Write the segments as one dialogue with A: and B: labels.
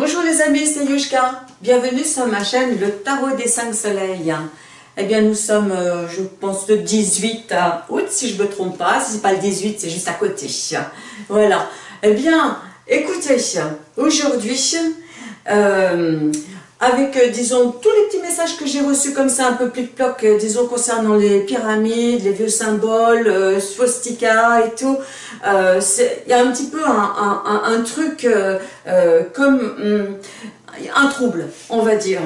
A: Bonjour les amis, c'est Yushka. Bienvenue sur ma chaîne Le Tarot des 5 Soleils. Eh bien, nous sommes, euh, je pense, le 18 août, si je ne me trompe pas. Si ce n'est pas le 18, c'est juste à côté. Voilà. Eh bien, écoutez, aujourd'hui, euh, avec, euh, disons, tous les petits messages que j'ai reçus comme ça, un peu plic-ploc, euh, disons, concernant les pyramides, les vieux symboles, euh, swastika et tout, il y a un petit peu un, truc comme hum, un trouble, on va dire.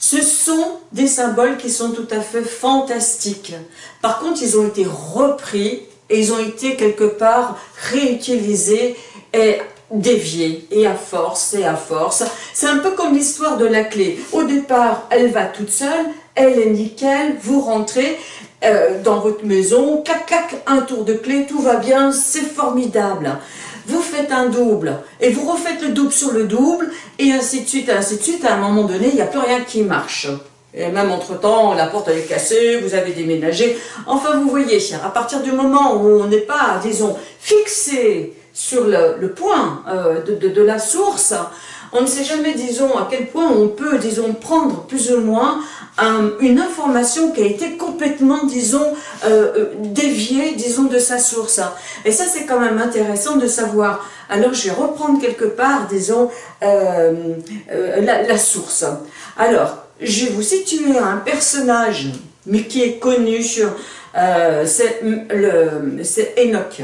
A: Ce sont des symboles qui sont tout à fait fantastiques. Par contre, ils ont été repris et ils ont été quelque part réutilisés et dévier, et à force, et à force. C'est un peu comme l'histoire de la clé. Au départ, elle va toute seule, elle est nickel, vous rentrez euh, dans votre maison, cac, cac, un tour de clé, tout va bien, c'est formidable. Vous faites un double, et vous refaites le double sur le double, et ainsi de suite, ainsi de suite, à un moment donné, il n'y a plus rien qui marche. Et même entre-temps, la porte elle est cassée, vous avez déménagé. Enfin, vous voyez, à partir du moment où on n'est pas, disons, fixé sur le, point euh, de, la source, on ne sait jamais, disons, à quel point on peut, disons, prendre plus ou moins une information qui a été complètement, disons, euh, euh, déviée, disons, de sa source. Et ça, c'est quand même intéressant de savoir. Alors, je vais reprendre quelque part, disons, la, source. Alors, je vais vous situer un personnage, mais qui est connu, c'est Enoch.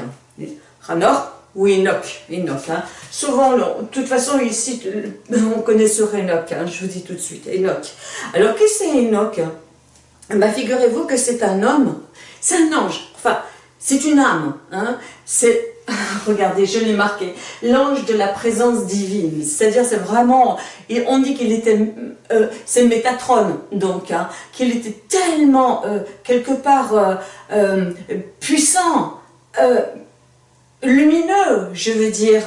A: Ranor, ou Enoch, Enoch hein. Souvent, de toute façon, ici, on connaît ce Enoch, hein, je vous dis tout de suite, Enoch. Alors, qui c'est Enoch bah, Figurez-vous que c'est un homme, c'est un ange, enfin, c'est une âme, hein. c'est, regardez, je l'ai marqué, l'ange de la présence divine, c'est-à-dire c'est vraiment, et on dit qu'il était, euh, c'est Métatron, donc, hein, qu'il était tellement, euh, quelque part, euh, puissant, lumineux, je veux dire.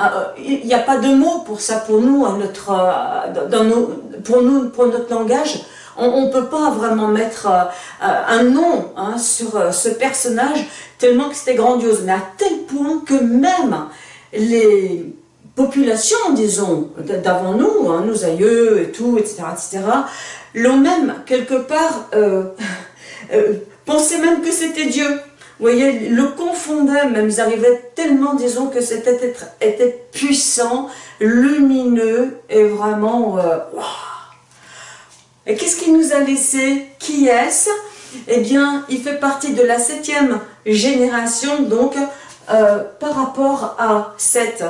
A: Euh, il n'y a pas de mots pour ça pour nous, notre, euh, dans nos, pour nous, pour notre langage. On ne peut pas vraiment mettre euh, un nom hein, sur ce personnage tellement que c'était grandiose. Mais à tel point que même les populations, disons, d'avant nous, hein, nos aïeux et tout, etc., etc., l'ont même quelque part pensé même que c'était Dieu. Vous voyez, le confondait, même ils arrivaient tellement, disons, que être était puissant, lumineux, et vraiment, euh, Et qu'est-ce qu'il nous a laissé? Qui est-ce? Eh bien, il fait partie de la septième génération, donc, euh, par rapport à Seth.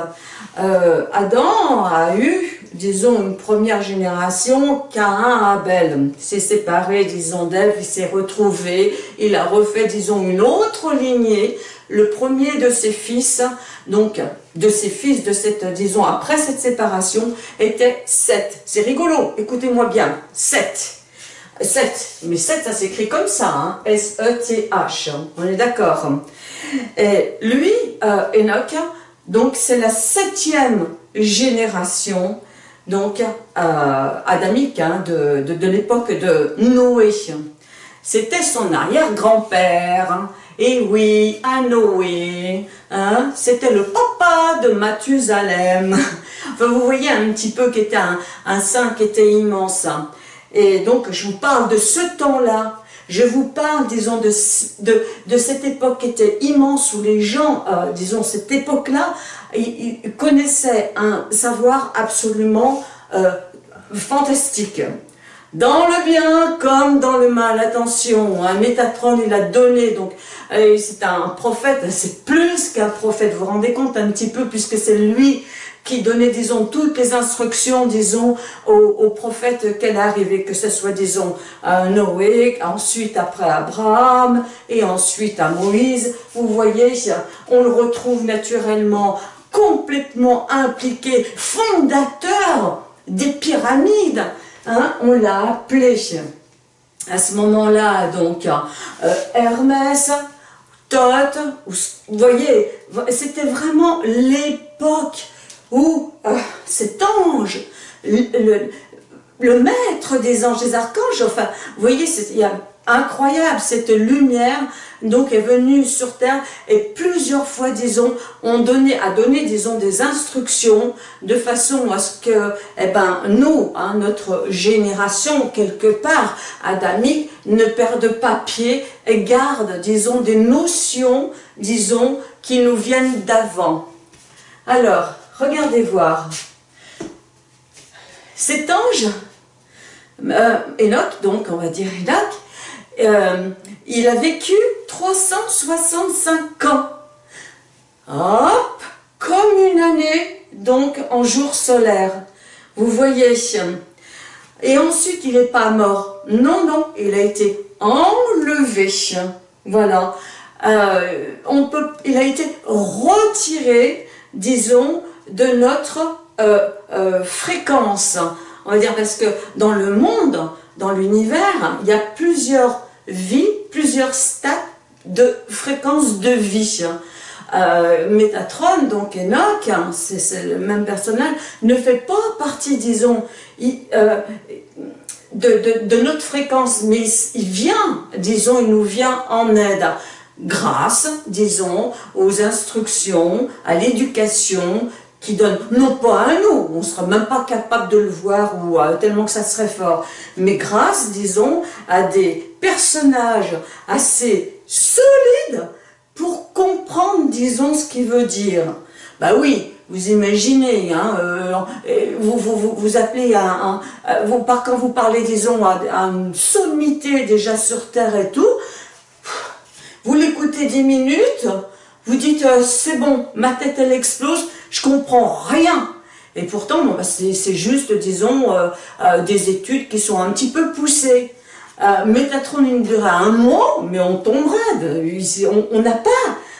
A: Euh, Adam a eu disons, une première génération, Cain, Abel s'est séparé, disons, d'Ève, il s'est retrouvé, il a refait, disons, une autre lignée, le premier de ses fils, donc, de ses fils, de cette, disons, après cette séparation, était Seth. C'est rigolo, écoutez-moi bien, Seth. Seth, mais Seth, ça s'écrit comme ça, hein, S-E-T-H, on est d'accord. Et lui, euh, Enoch, donc c'est la septième génération donc euh, adamique, hein, de, de, l'époque de Noé. C'était son arrière-grand-père, hein. et oui, à Noé, hein, c'était le papa de Mathusalem. Enfin, vous voyez un petit peu qui était un, un saint qui était immense. Et donc, je vous parle de ce temps-là. Je vous parle, disons, de, de, de, cette époque qui était immense, où les gens, euh, disons, cette époque-là, ils, connaissaient un savoir absolument euh, fantastique. Dans le bien comme dans le mal, attention, un Métatron il a donné, donc euh, c'est un prophète, c'est plus qu'un prophète, vous vous rendez compte un petit peu, puisque c'est lui qui donnait, disons, toutes les instructions, disons, aux, prophètes qu'elle arrivait, que ce soit, disons, à Noé, ensuite après Abraham, et ensuite à Moïse. Vous voyez, on le retrouve naturellement complètement impliqué, fondateur des pyramides. Hein, on l'a appelé à ce moment-là, donc, euh, Hermès, Thoth, vous voyez, c'était vraiment l'époque où euh, cet ange, le, maître des anges, des archanges, enfin, vous voyez, il y a incroyable, cette lumière donc est venue sur terre et plusieurs fois, disons, on donné, a donné, disons, des instructions de façon à ce que, eh ben, nous, hein, notre génération, quelque part, adamique, ne perde pas pied et garde, disons, des notions, disons, qui nous viennent d'avant. Alors, regardez voir. Cet ange, euh, Enoch, donc on va dire Enoch, euh, il a vécu 365 ans. Hop, comme une année, donc en jour solaire. Vous voyez Et ensuite, il n'est pas mort. Non, non, il a été enlevé. Voilà. Euh, on peut, il a été retiré, disons, de notre euh, fréquence. On va dire parce que dans le monde, dans l'univers, il y a plusieurs vie plusieurs stades de fréquence de vie. Euh, Métatron, donc Enoch, hein, c'est le même personnage, ne fait pas partie, disons, euh, de, notre fréquence, mais il, vient, disons, il nous vient en aide grâce, disons, aux instructions, à l'éducation, qui donne, non pas à nous, on ne sera même pas capable de le voir ou euh, tellement que ça serait fort, mais grâce, disons, à des personnages assez solides pour comprendre, disons, ce qu'il veut dire. Bah oui, vous imaginez, hein, euh, vous, vous, vous, appelez à, un, vous, quand vous parlez, disons, à, une sommité déjà sur Terre et tout, vous l'écoutez dix minutes, vous dites, euh, c'est bon, ma tête elle explose, je comprends rien. Et pourtant, bah, c'est juste, disons, euh, euh, des études qui sont un petit peu poussées. Euh, Métatron, il durerait un mois, mais on tomberait. On n'a pas,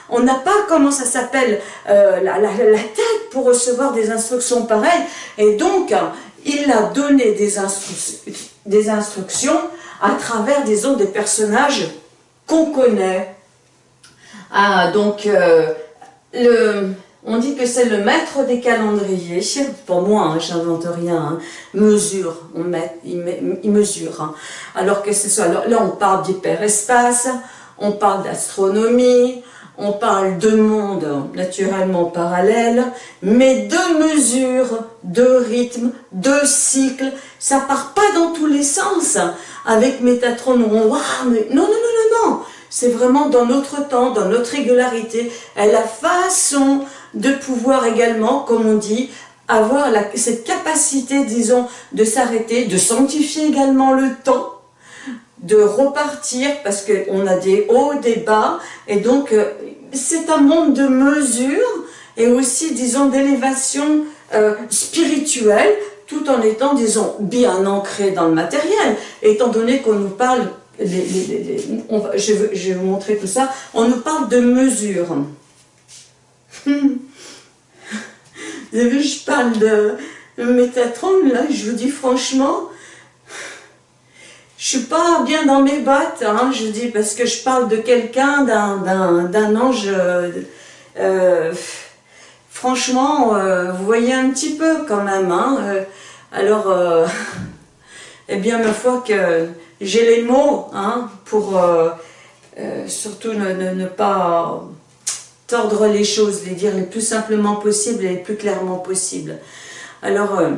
A: on n'a pas, comment ça s'appelle, la, la, tête pour recevoir des instructions pareilles. Et donc, il a donné des, des instructions à travers, disons, des personnages qu'on connaît. Ah, donc, le on dit que c'est le maître des calendriers. Pour moi, hein, j'invente rien. Hein. Mesure, on met, il, mesure. Hein. Alors que ce soit, là, on parle d'hyperespace, on parle d'astronomie, on parle de monde naturellement parallèle, mais de mesure, de rythme, de cycle. Ça part pas dans tous les sens. Avec Métatron, on voit, mais non, non, non, non, non. C'est vraiment dans notre temps, dans notre régularité, à la façon de pouvoir également, comme on dit, avoir cette capacité, disons, de s'arrêter, de sanctifier également le temps, de repartir, parce qu'on a des hauts, des bas, et donc euh, c'est un monde de mesure, et aussi, disons, d'élévation euh, spirituelle, tout en étant, disons, bien ancré dans le matériel, étant donné qu'on nous parle, je, vais, je vais vous montrer tout ça, on nous parle de mesure. Vous je parle de Métatron, là, je vous dis franchement, je suis pas bien dans mes bottes, hein, je dis, parce que je parle de quelqu'un, d'un ange, euh, franchement, euh, vous voyez un petit peu quand même, hein, euh, alors, eh bien, ma foi que j'ai les mots, hein, pour surtout ne pas tordre les choses, les dire le plus simplement possible et le plus clairement possible. Alors, euh,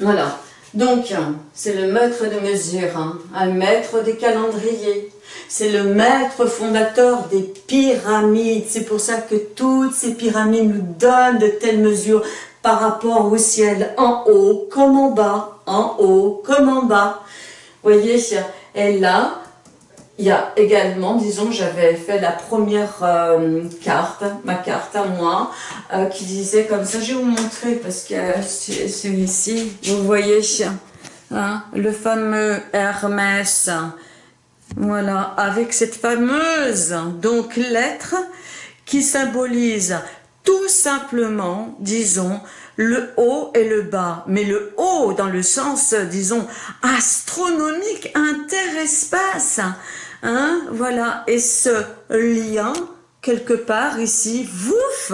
A: voilà. Donc, c'est le maître de mesure, hein, un maître des calendriers. C'est le maître fondateur des pyramides. C'est pour ça que toutes ces pyramides nous donnent de telles mesures par rapport au ciel, en haut comme en bas, en haut comme en bas. Vous voyez, et là, il y a également, disons, j'avais fait la première euh, carte, ma carte à moi, euh, qui disait comme ça, je vais vous montrer parce que c'est celui-ci, vous voyez, hein, le fameux Hermès, voilà, avec cette fameuse donc lettre qui symbolise tout simplement, disons, le haut et le bas, mais le haut dans le sens, disons, astronomique, interespace, Hein, voilà, et ce lien, quelque part ici, vouf,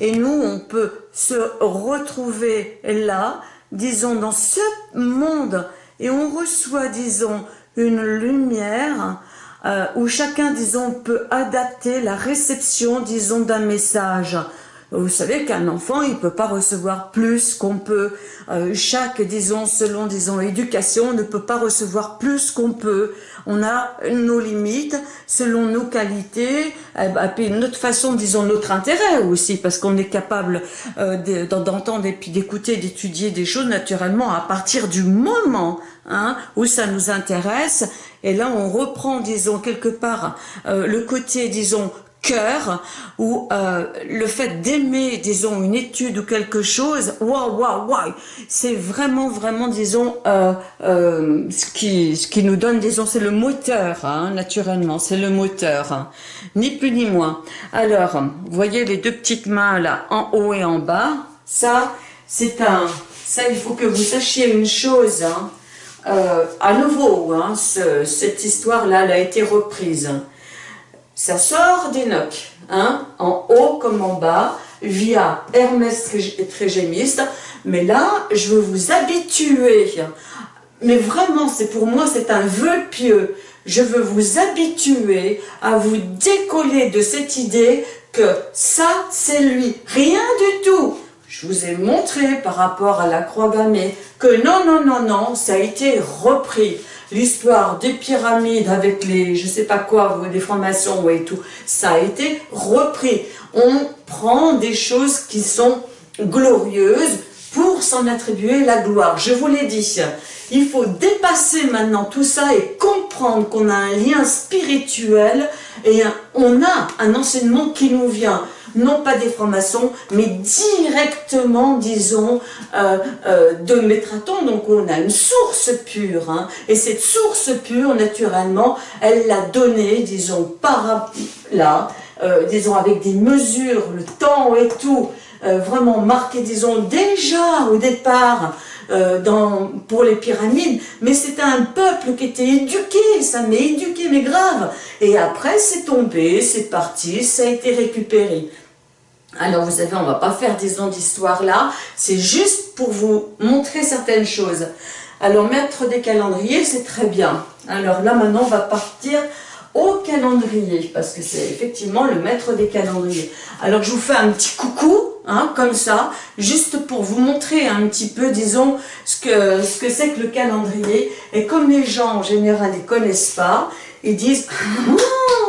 A: et nous, on peut se retrouver là, disons, dans ce monde, et on reçoit, disons, une lumière euh, où chacun, disons, peut adapter la réception, disons, d'un message. Vous savez qu'un enfant, il peut pas recevoir plus qu'on peut. Euh, chaque, disons, selon, disons, éducation, ne peut pas recevoir plus qu'on peut. On a nos limites selon nos qualités, eh ben, notre façon, disons, notre intérêt aussi, parce qu'on est capable euh, d'entendre et puis d'écouter, d'étudier des choses naturellement à partir du moment hein, où ça nous intéresse. Et là, on reprend, disons, quelque part euh, le côté, disons, cœur ou euh, le fait d'aimer, disons, une étude ou quelque chose, waouh, waouh, waouh, c'est vraiment, vraiment, disons, euh, euh, ce, qui, ce qui nous donne, disons, c'est le moteur, hein, naturellement, c'est le moteur, hein. ni plus ni moins. Alors, vous voyez les deux petites mains là, en haut et en bas, ça, c'est un, ça, il faut que vous sachiez une chose, hein, à nouveau, cette histoire-là, elle a été reprise. Ça sort d'Enoch, hein, en haut comme en bas, via Hermès Trégémiste. Mais là, je veux vous habituer. Mais vraiment, c'est pour moi, c'est un vœu pieux. Je veux vous habituer à vous décoller de cette idée que ça, c'est lui. Rien du tout. Je vous ai montré par rapport à la croix gammée que non, non, non, non, ça a été repris l'histoire des pyramides avec les, je sais pas quoi, des formations et tout, ça a été repris. On prend des choses qui sont glorieuses pour s'en attribuer la gloire. Je vous l'ai dit, il faut dépasser maintenant tout ça et comprendre qu'on a un lien spirituel et on a un enseignement qui nous vient non pas des francs-maçons, mais directement, disons, euh, euh, de Métraton. Donc on a une source pure, hein. et cette source pure, naturellement, elle l'a donnée, disons, par là, euh, disons, avec des mesures, le temps et tout, vraiment marqué, disons, déjà au départ, pour les pyramides, mais c'était un peuple qui était éduqué, ça m'est éduqué, mais grave. Et après, c'est tombé, c'est parti, ça a été récupéré. Alors vous savez, on ne va pas faire des ondes d'histoire là, c'est juste pour vous montrer certaines choses. Alors mettre des calendriers, c'est très bien. Alors là maintenant, on va partir au calendrier, parce que c'est effectivement le maître des calendriers. Alors je vous fais un petit coucou, hein, comme ça, juste pour vous montrer un petit peu, disons, ce que c'est ce que, que le calendrier. Et comme les gens en général ne connaissent pas, ils disent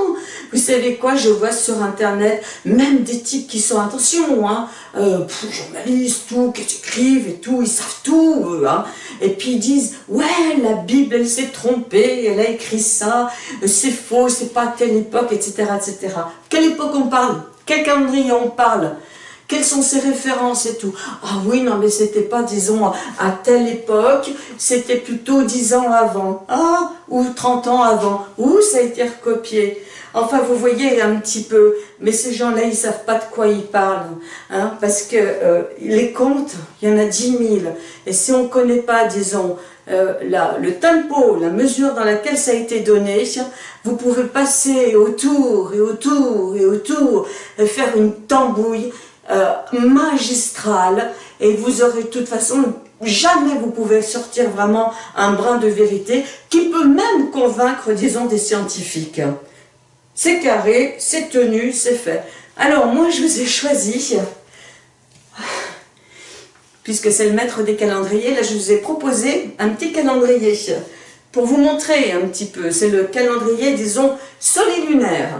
A: vous savez quoi, je vois sur internet, même des types qui sont, attention, hein, euh, journalistes, tout, qui écrivent et tout, ils savent tout, hein, et puis ils disent, ouais, la Bible, elle s'est trompée, elle a écrit ça, c'est faux, c'est pas à telle époque, etc., etc. Quelle époque on parle? Quel calendrier on parle? Quelles sont ses références et tout? Ah oui, non, mais c'était pas, disons, à telle époque, c'était plutôt 10 ans avant. Ah, ou 30 ans avant. Ou ça a été recopié. Enfin, vous voyez un petit peu, mais ces gens-là, ils savent pas de quoi ils parlent, hein, parce que euh, les comptes, il y en a 10 000, et si on ne connaît pas, disons, euh, le tempo, la mesure dans laquelle ça a été donné, vous pouvez passer autour et autour et autour, et faire une tambouille euh, magistrale, et vous aurez de toute façon jamais vous pouvez sortir vraiment un brin de vérité qui peut même convaincre, disons, des scientifiques c'est carré, c'est tenu, c'est fait. Alors moi je vous ai choisi, puisque c'est le maître des calendriers, là je vous ai proposé un petit calendrier pour vous montrer un petit peu. C'est le calendrier, disons, solilunaire,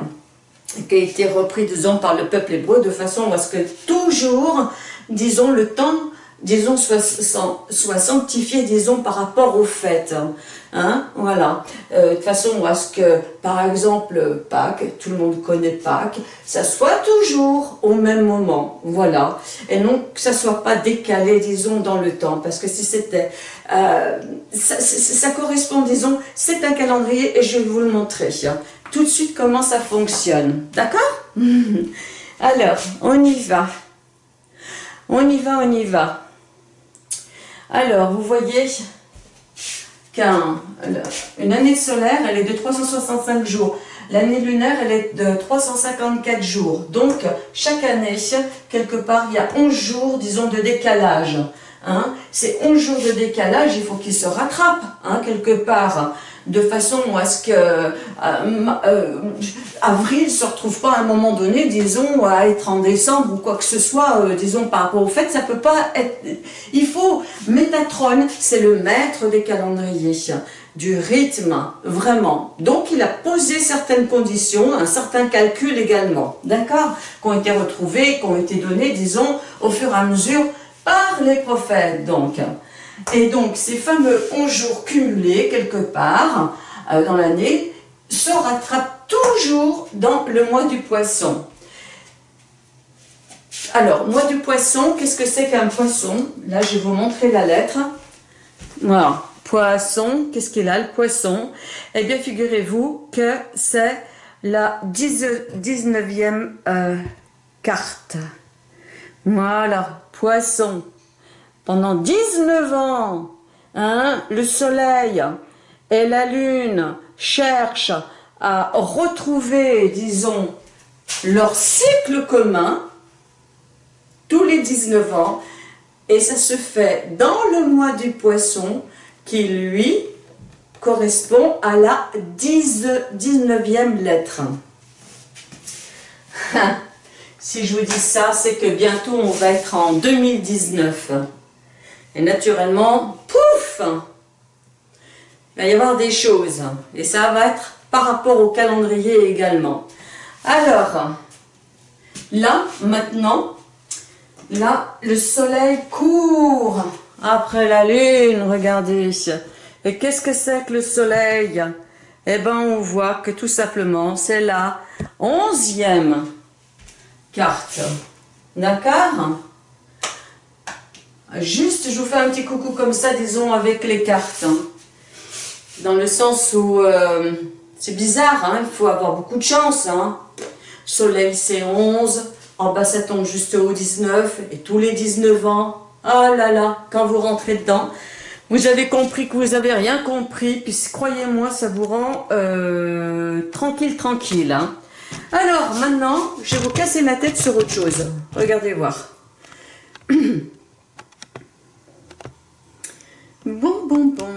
A: qui a été repris, disons, par le peuple hébreu de façon à ce que toujours, disons, le temps disons, soit, sanctifié, disons, par rapport aux fêtes. Hein, voilà. Euh, de façon à ce que, par exemple, Pâques, tout le monde connaît Pâques, ça soit toujours au même moment. Voilà. Et non que ça soit pas décalé, disons, dans le temps. Parce que si c'était... Euh, ça, ça, correspond, disons, c'est un calendrier et je vais vous le montrer. Hein. Tout de suite comment ça fonctionne. D'accord? Alors, on y va. On y va, on y va. Alors, vous voyez qu'une année solaire, elle est de 365 jours. L'année lunaire, elle est de 354 jours. Donc, chaque année, quelque part, il y a 11 jours, disons, de décalage. Hein. C'est 11 jours de décalage, il faut qu'il se rattrape hein, quelque part de façon à ce que euh, euh, avril se retrouve pas à un moment donné, disons, à être en décembre ou quoi que ce soit, euh, disons, par rapport au fait, ça peut pas être... Il faut... Métatron, c'est le maître des calendriers, du rythme, vraiment. Donc, il a posé certaines conditions, un certain calcul également, d'accord Qui ont été retrouvés, qui ont été donnés, disons, au fur et à mesure par les prophètes, donc. Et donc, ces fameux 11 jours cumulés, quelque part, euh, dans l'année, se rattrapent toujours dans le mois du poisson. Alors, mois du poisson, qu'est-ce que c'est qu'un poisson? Là, je vais vous montrer la lettre. Voilà, poisson, qu'est-ce qu'il a, le poisson? Eh bien, figurez-vous que c'est la 19e euh, carte. Voilà, poisson pendant 19 ans, hein, le soleil et la lune cherchent à retrouver, disons, leur cycle commun, tous les 19 ans, et ça se fait dans le mois du poisson, qui lui correspond à la 19e lettre. si je vous dis ça, c'est que bientôt on va être en 2019. Et naturellement, pouf Il va y avoir des choses. Et ça va être par rapport au calendrier également. Alors, là, maintenant, là, le soleil court après la lune, regardez. Et qu'est-ce que c'est que le soleil? Eh bien, on voit que tout simplement, c'est la onzième D'accord Juste, je vous fais un petit coucou comme ça, disons, avec les cartes. Hein. Dans le sens où, euh, c'est bizarre, hein, il faut avoir beaucoup de chance. Hein. Soleil, c'est 11. En bas, ça tombe juste au 19. Et tous les 19 ans, oh là là, quand vous rentrez dedans, vous avez compris que vous n'avez rien compris. Puis, croyez-moi, ça vous rend euh, tranquille, tranquille. Alors, maintenant, je vais vous casser la tête sur autre chose. Regardez voir. Bon, bon, bon.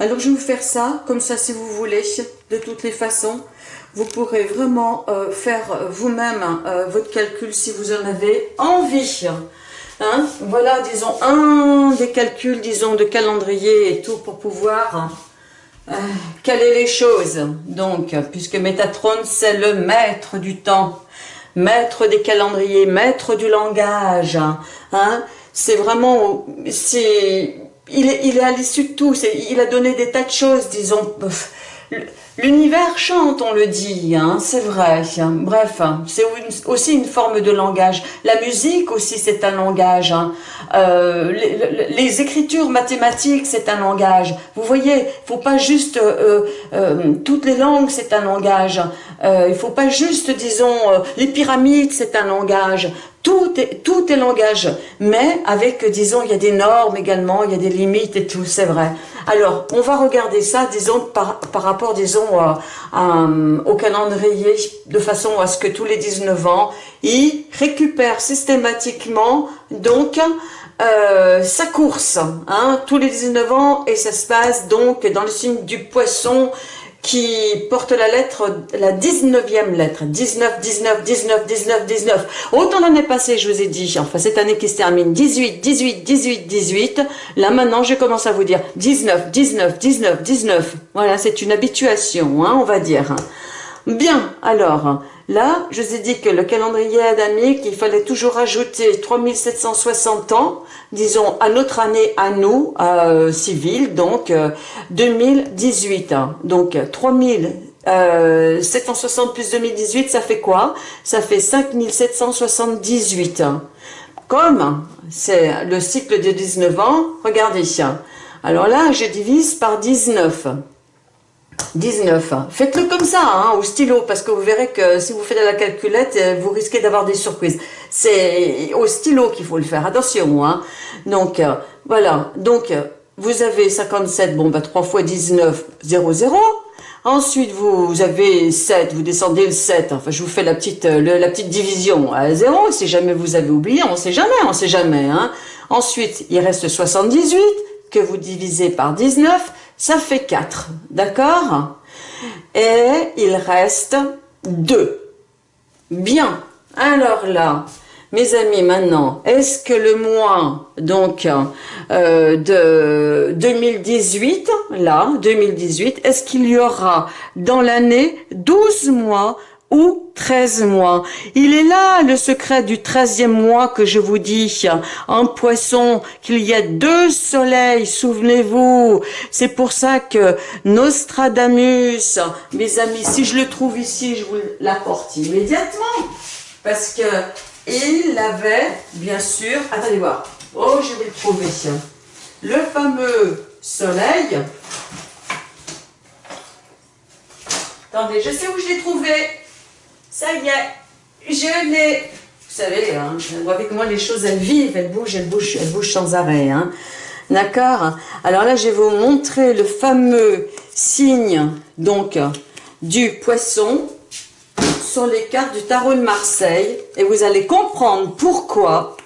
A: Alors, je vais vous faire ça, comme ça, si vous voulez, de toutes les façons. Vous pourrez vraiment euh, faire vous-même euh, votre calcul si vous en avez envie. Hein? Voilà, disons, un des calculs, disons, de calendrier et tout pour pouvoir euh, caler les choses. Donc, puisque Métatron, c'est le maître du temps maître des calendriers, maître du langage. Hein, c'est vraiment, c'est, il il est à l'issue de tout. Il a donné des tas de choses, disons. L'univers chante, on le dit, hein, c'est vrai. Bref, c'est aussi une forme de langage. La musique aussi, c'est un langage. Hein. Euh, les, écritures mathématiques, c'est un langage. Vous voyez, faut pas juste... Euh, euh, toutes les langues, c'est un langage. il faut pas juste, disons, les pyramides, c'est un langage. Tout est, tout est langage, mais avec, disons, il y a des normes également, il y a des limites et tout, c'est vrai. Alors, on va regarder ça, disons, par, par rapport, disons, au calendrier, de façon à ce que tous les 19 ans, il récupère systématiquement, donc, euh, sa course, hein, tous les 19 ans, et ça se passe donc dans le signe du poisson, qui porte la lettre, la 19e lettre, 19, 19, 19, 19, 19. Autant l'année passée, je vous ai dit, enfin cette année qui se termine, 18, 18, 18, 18. Là maintenant, je commence à vous dire 19, 19, 19, 19. Voilà, c'est une habituation, hein, on va dire. Bien, alors, là, je vous ai dit que le calendrier adamique, il fallait toujours ajouter 3760 ans, disons, à notre année à nous, euh, civile, donc 2018. Euh, donc 3760 euh, plus 2018, ça fait quoi? Ça fait 5778. Comme c'est le cycle de 19 ans, regardez. Alors là, je divise par 19. 19. Faites-le comme ça, hein, au stylo, parce que vous verrez que si vous faites la calculette, euh, vous risquez d'avoir des surprises. C'est au stylo qu'il faut le faire, attention. Hein. Donc, euh, voilà. Donc, vous avez 57, bon, bah 3 fois 19, 0, 0. Ensuite, vous, avez 7, vous descendez le 7. Enfin, je vous fais la petite, euh, la petite division à 0. Si jamais vous avez oublié, on sait jamais, on sait jamais. Hein. Ensuite, il reste 78 que vous divisez par 19. Ça fait 4. D'accord? Et il reste 2. Bien. Alors là, mes amis, maintenant, est-ce que le mois donc euh, de 2018, là, 2018, est-ce qu'il y aura dans l'année 12 mois ou 13 mois. Il est là le secret du 13e mois que je vous dis en poisson qu'il y a deux soleils, souvenez-vous. C'est pour ça que Nostradamus, mes amis, si je le trouve ici, je vous l'apporte immédiatement. Parce que il avait, bien sûr, attendez voir, oh je vais le trouver, le fameux soleil. Attendez, je sais où je l'ai trouvé. Ça y est, je l'ai. Vous savez, vous voyez comment les choses, elles vivent, elles bougent, elles bougent, elles bougent sans arrêt. Hein. D'accord? Alors là, je vais vous montrer le fameux signe, donc, du poisson sur les cartes du tarot de Marseille et vous allez comprendre pourquoi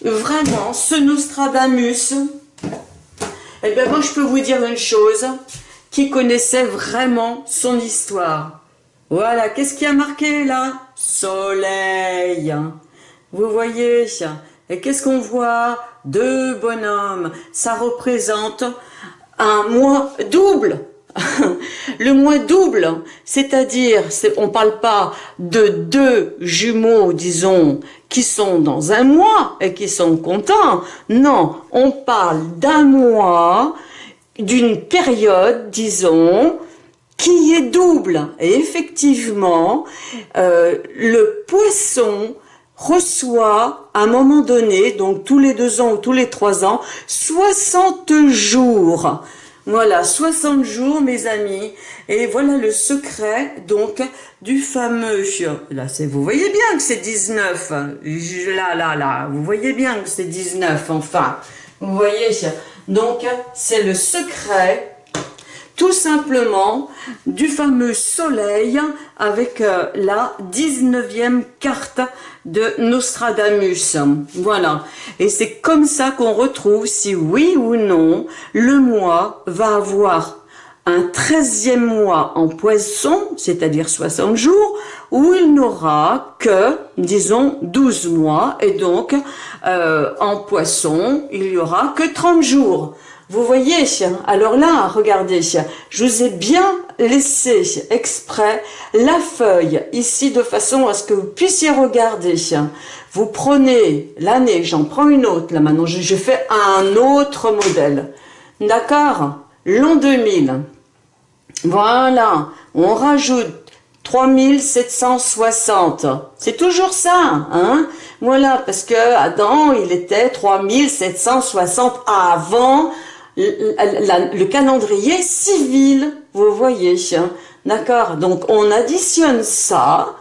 A: vraiment ce Nostradamus, eh bien moi je peux vous dire une chose, qui connaissait vraiment son histoire? Voilà, qu'est-ce qui a marqué là? Soleil. Vous voyez Et qu'est-ce qu'on voit? Deux bonhommes. Ça représente un mois double. le moins double, c'est-à-dire, on parle pas de deux jumeaux, disons, qui sont dans un mois et qui sont contents. Non, on parle d'un mois, d'une période, disons, qui est double. Et effectivement, euh, le poisson reçoit à un moment donné, donc tous les deux ans ou tous les trois ans, 60 jours voilà, 60 jours, mes amis. Et voilà le secret, donc, du fameux... Là, c'est, vous voyez bien que c'est 19. Là, là, là. Vous voyez bien que c'est 19, enfin. Vous voyez Donc, c'est le secret tout simplement du fameux soleil avec euh, la 19e carte de Nostradamus. Voilà. Et c'est comme ça qu'on retrouve si oui ou non le mois va avoir un 13e mois en poisson, c'est-à-dire 60 jours, où il n'aura que, disons, 12 mois, et donc euh, en poisson, il y aura que 30 jours. Vous voyez, alors là, regardez, je vous ai bien laissé exprès la feuille ici de façon à ce que vous puissiez regarder. Vous prenez l'année, j'en prends une autre, là maintenant je, fais un autre modèle. D'accord? L'an 2000. Voilà, on rajoute 3760. C'est toujours ça, hein? Voilà, parce que Adam, il était 3760 avant le calendrier civil, vous voyez, hein. d'accord. Donc on additionne ça,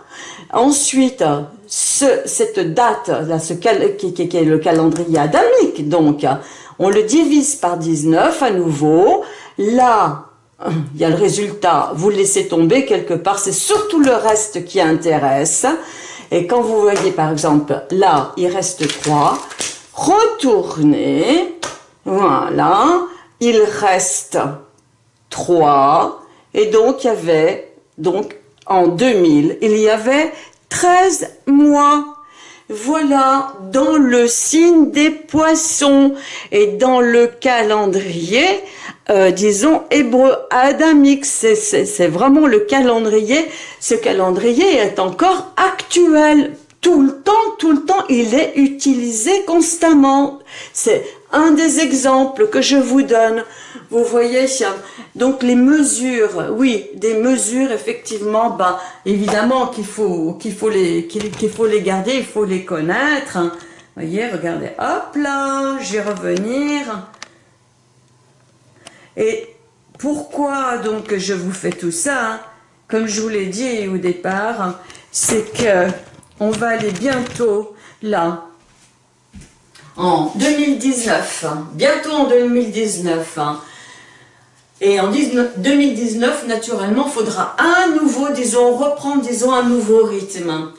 A: ensuite cette date, là, ce qui, est le calendrier adamique, donc on le divise par 19 à nouveau, là il y a le résultat, vous laissez tomber quelque part, c'est surtout le reste qui intéresse, et quand vous voyez par exemple, là il reste 3, retournez, voilà, il reste 3. Et donc, il y avait, donc, en 2000, il y avait 13 mois. Voilà, dans le signe des poissons et dans le calendrier, euh, disons, hébreu adamique, c'est vraiment le calendrier. Ce calendrier est encore actuel. Tout le temps, tout le temps, il est utilisé constamment. C'est un des exemples que je vous donne, vous voyez, donc les mesures, oui, des mesures, effectivement, ben, évidemment qu'il faut, qu'il faut, les, qu'il faut les garder, il faut les connaître. Vous voyez, regardez, hop là, je vais revenir. Et pourquoi donc je vous fais tout ça Comme je vous l'ai dit au départ, c'est que on va aller bientôt là, en 2019, bientôt en 2019, Et en 2019, naturellement, faudra à nouveau, disons, reprendre, disons, un nouveau rythme.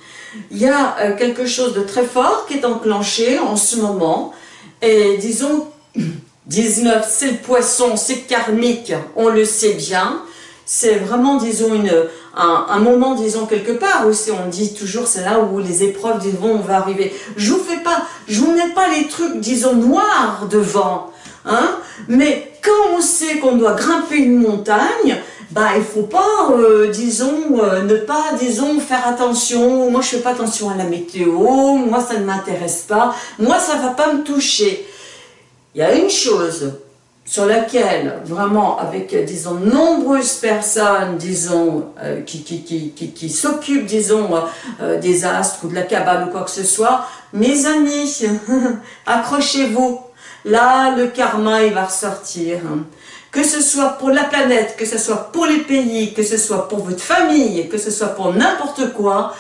A: Il y a euh, quelque chose de très fort qui est enclenché en ce moment. Et disons, 19, c'est le poisson, c'est karmique, on le sait bien. C'est vraiment, disons, une, un, moment, disons, quelque part aussi, on dit toujours, c'est là où les épreuves, disons, on va arriver. Je vous fais pas, je vous mets pas les trucs, disons, noirs devant, hein, mais quand on sait qu'on doit grimper une montagne, bah il faut pas, euh, disons, euh, ne pas, disons, faire attention, moi je fais pas attention à la météo, moi ça ne m'intéresse pas, moi ça va pas me toucher. Il y a une chose sur laquelle, vraiment, avec, disons, nombreuses personnes, disons, euh, qui, qui, qui, qui, s'occupent, disons, des astres ou de la cabane ou quoi que ce soit, mes amis, accrochez-vous, là, le karma, il va ressortir. Que ce soit pour la planète, que ce soit pour les pays, que ce soit pour votre famille, que ce soit pour n'importe quoi,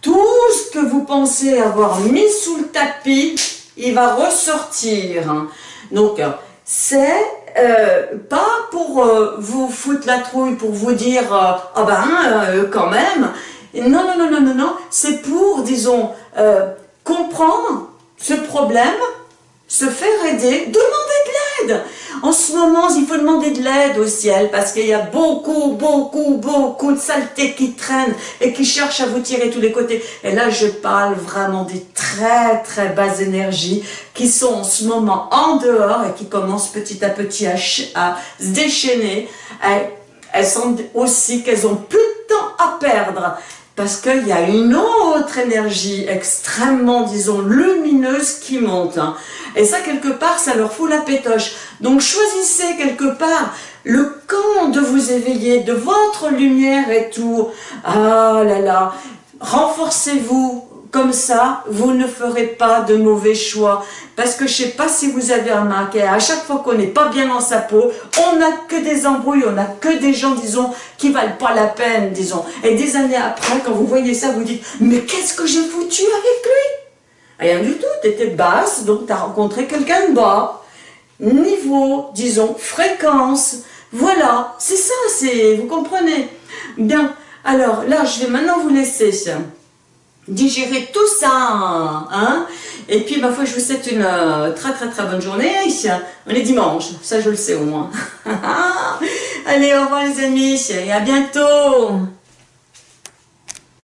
A: tout ce que vous pensez avoir mis sous le tapis, il va ressortir. Donc, c'est euh, pas pour euh, vous foutre la trouille, pour vous dire euh, « Ah ben, quand même !» Non, non, non, non, non, non, c'est pour, disons, comprendre ce problème, se faire aider, demander de l'aide. En ce moment, il faut demander de l'aide au ciel parce qu'il y a beaucoup, beaucoup, beaucoup de saletés qui traînent et qui cherchent à vous tirer tous les côtés. Et là, je parle vraiment des très, très basses énergies qui sont en ce moment en dehors et qui commencent petit à petit à, se déchaîner. Elles, elles sentent aussi qu'elles ont plus de temps à perdre parce qu'il y a une autre énergie extrêmement, disons, lumineuse qui monte. Hein. Et ça, quelque part, ça leur fout la pétoche. Donc, choisissez quelque part le camp de vous éveiller, de votre lumière et tout. Ah là là, renforcez-vous, comme ça, vous ne ferez pas de mauvais choix. Parce que je sais pas si vous avez remarqué, à chaque fois qu'on n'est pas bien dans sa peau, on n'a que des embrouilles, on n'a que des gens, disons, qui valent pas la peine, disons. Et des années après, quand vous voyez ça, vous dites, mais qu'est-ce que j'ai foutu avec lui? Rien du tout, tu étais basse, donc tu as rencontré quelqu'un de bas. Niveau, disons, fréquence, voilà, c'est ça, vous comprenez? Bien, alors là, je vais maintenant vous laisser digérer tout ça, hein Et puis, ma foi, je vous souhaite une euh, très très très bonne journée. On est dimanche, ça je le sais au moins. Allez, au revoir les amis, et à bientôt